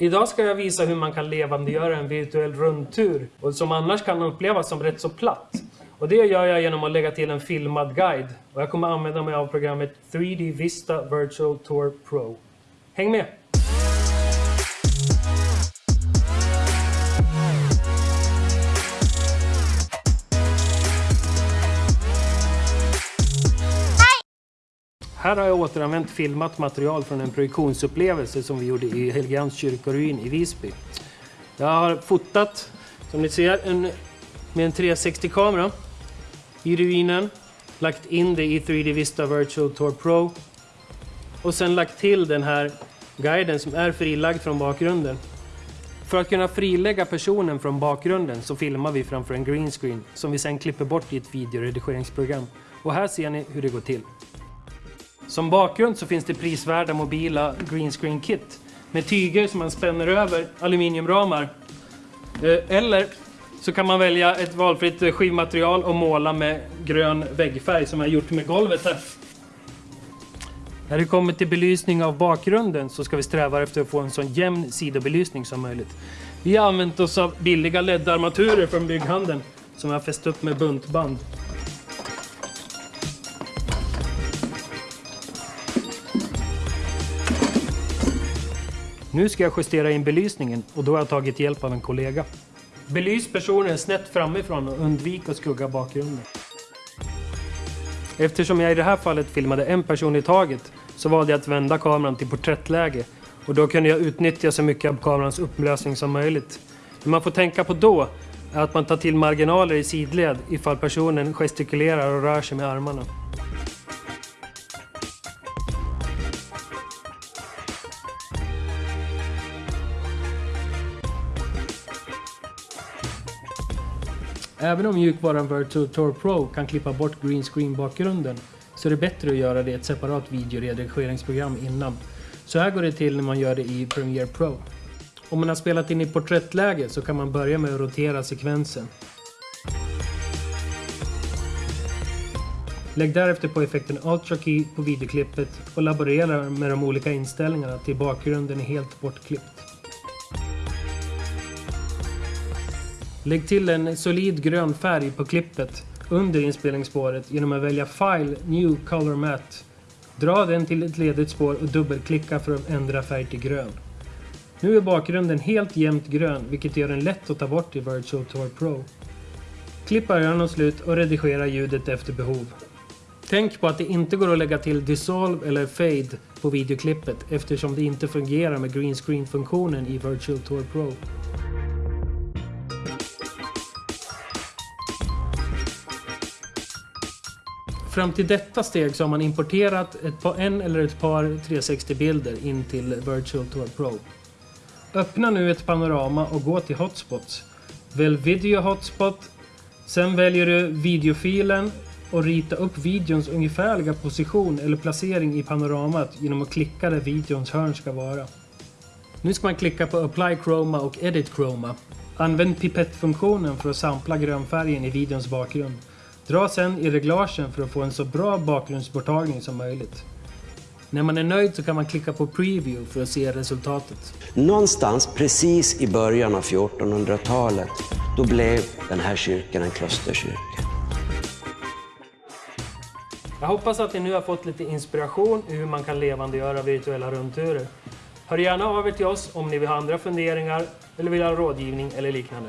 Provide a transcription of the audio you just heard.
Idag ska jag visa hur man kan levandegöra en virtuell rundtur och som annars kan upplevas som rätt så platt. Och det gör jag genom att lägga till en filmad guide. Och jag kommer använda mig av programmet 3D Vista Virtual Tour Pro. Häng med! Här har jag återanvänt filmat material från en projektionsupplevelse som vi gjorde i Helgeands kyrkoruin i Visby. Jag har fotat, som ni ser, en, med en 360-kamera i ruinen, lagt in det i 3D Vista Virtual Tour Pro och sen lagt till den här guiden som är frilagd från bakgrunden. För att kunna frilägga personen från bakgrunden så filmar vi framför en green screen som vi sen klipper bort i ett videoredigeringsprogram. Och här ser ni hur det går till. Som bakgrund så finns det prisvärda mobila greenscreen kit med tyger som man spänner över aluminiumramar. Eh, eller så kan man välja ett valfritt eh, skivmaterial och måla med grön väggfärg som jag gjort med golvet här. När det kommer till belysning av bakgrunden så ska vi sträva efter att få en så jämn sidobelysning som möjligt. Vi har använt oss av billiga LED-armaturer från bygghandeln som jag har fäst upp med buntband. Nu ska jag justera in belysningen och då har jag tagit hjälp av en kollega. Belys personen snett framifrån och undvik att skugga bakgrunden. Eftersom jag i det här fallet filmade en person i taget så valde jag att vända kameran till porträttläge och då kunde jag utnyttja så mycket av kamerans upplösning som möjligt. Det man får tänka på då är att man tar till marginaler i sidled ifall personen gestikulerar och rör sig med armarna. Även om mjukvaran Virtual Tour Pro kan klippa bort green screen bakgrunden så är det bättre att göra det i ett separat videoredigeringsprogram innan. Så här går det till när man gör det i Premiere Pro. Om man har spelat in i porträttläge så kan man börja med att rotera sekvensen. Lägg därefter på effekten Ultra Key på videoklippet och laborera med de olika inställningarna till bakgrunden är helt bortklippt. Lägg till en solid grön färg på klippet under inspelningsspåret genom att välja File New Color Matte. Dra den till ett ledigt spår och dubbelklicka för att ändra färg till grön. Nu är bakgrunden helt jämnt grön vilket gör den lätt att ta bort i Virtual Tour Pro. Klipp början och slut och redigera ljudet efter behov. Tänk på att det inte går att lägga till Dissolve eller Fade på videoklippet eftersom det inte fungerar med green screen-funktionen i Virtual Tour Pro. Fram till detta steg så har man importerat ett par, en eller ett par 360-bilder in till Virtual Tour Pro. Öppna nu ett panorama och gå till Hotspots. Välj Video Hotspot. Sen väljer du videofilen och rita upp videons ungefärliga position eller placering i panoramat genom att klicka där videons hörn ska vara. Nu ska man klicka på Apply Chroma och Edit Chroma. Använd pipettfunktionen för att sampla grönfärgen i videons bakgrund. Dra sen i reglagen för att få en så bra bakgrundsborttagning som möjligt. När man är nöjd så kan man klicka på Preview för att se resultatet. Någonstans precis i början av 1400-talet, då blev den här kyrkan en klosterkyrka. Jag hoppas att ni nu har fått lite inspiration i hur man kan levandegöra virtuella rundturer. Hör gärna av er till oss om ni vill ha andra funderingar eller vill ha rådgivning eller liknande.